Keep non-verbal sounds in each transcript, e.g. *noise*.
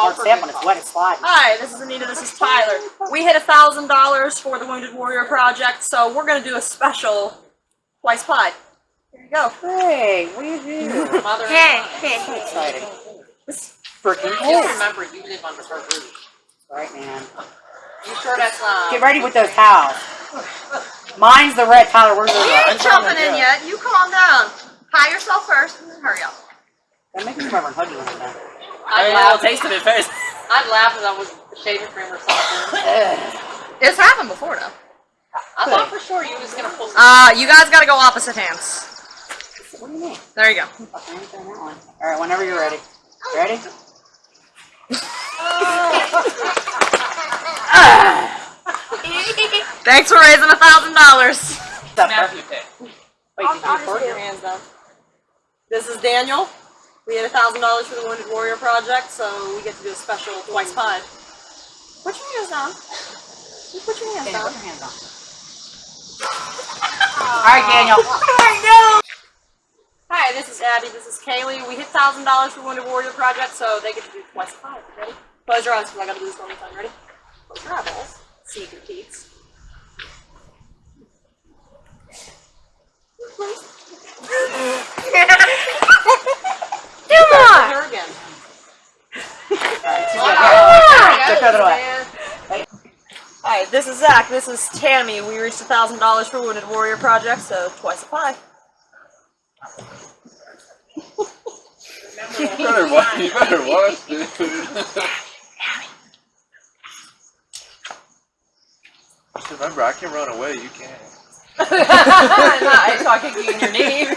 all for step good when it's wet, it's sliding. Hi, this is Anita. This is Tyler. We hit a thousand dollars for the Wounded Warrior Project, so we're gonna do a special twice pie. Here you go. Hey, what do you do? Mother Hey, and hey, So hey. exciting. This freaking Just cold. remember, you live under her roof. Right, man. You sure that's not? Get ready with those towels. Mine's the red. Tyler, where's the You red? ain't jumping in yet. You calm down. High yourself first, and then hurry up. That makes me remember Huggy one time. I'd I laugh, taste of it first. *laughs* I'd laugh if I was shaving cream or something. *sighs* It's happened before, though. I thought for sure you was gonna pull some. Uh, you guys gotta go opposite hands. What do you mean? There you go. Okay, I'm doing that one. All right, whenever you're ready. Ready? *laughs* *sighs* Thanks for raising a thousand dollars. Matthew pick. Wait, I'll, did you I'll record your hands down. This is Daniel. We had a thousand dollars for the Wounded Warrior Project, so we get to do a special twice pie. Put your hands down. You put your hands Daniel, down. put your hands on. All right, Daniel. *laughs* Hi, this is Abby. This is Kaylee. We hit thousand dollars for Wounded Warrior Project, so they get to do twice pie. Ready? Close your eyes because I gotta do this one more time. Ready? Close your eyeballs. See your teeth. Just throw it away. Hi, this is Zach. This is Tammy. We reached a thousand dollars for Wounded Warrior Project, so twice a pie. You better watch, you better watch, dude. Just remember, I can run away, you can't. Nice, so I kick you in your knee. *laughs*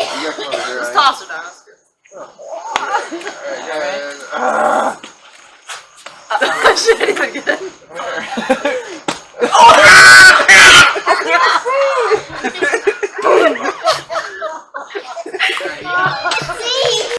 You got some over there, Just toss it down. Alright, yeah, yeah, yeah. Shit, even good. *laughs*